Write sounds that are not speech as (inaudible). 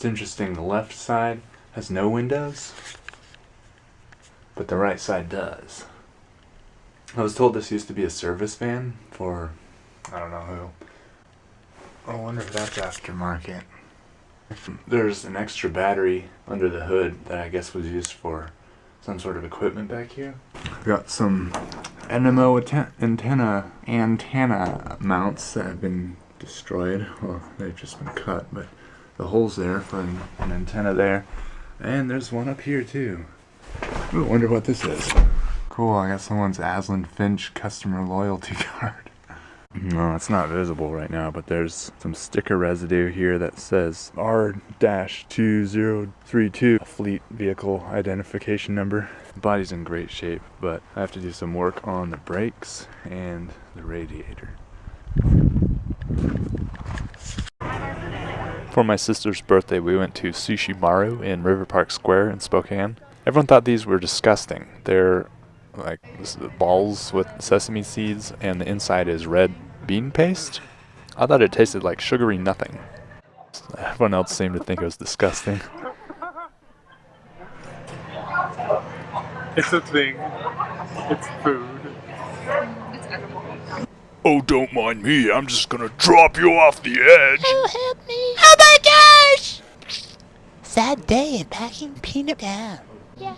It's interesting, the left side has no windows, but the right side does. I was told this used to be a service van for I don't know who. Oh, I wonder if that's aftermarket. There's an extra battery under the hood that I guess was used for some sort of equipment back here. I've got some NMO antenna antenna mounts that have been destroyed. Well, they've just been cut, but the hole's there for an, an antenna there. And there's one up here too. Ooh, wonder what this is. Cool, I got someone's Aslan Finch customer loyalty (laughs) card. No, it's not visible right now, but there's some sticker residue here that says R-2032 fleet vehicle identification number. The body's in great shape, but I have to do some work on the brakes and the radiator. For my sister's birthday, we went to Sushi Maru in River Park Square in Spokane. Everyone thought these were disgusting. They're like balls with sesame seeds, and the inside is red bean paste. I thought it tasted like sugary nothing. Everyone else seemed to think it was disgusting. (laughs) It's a thing. It's food. Oh, don't mind me. I'm just gonna drop you off the edge. Oh, help me. Oh my gosh! Sad day in packing peanut down. Yeah.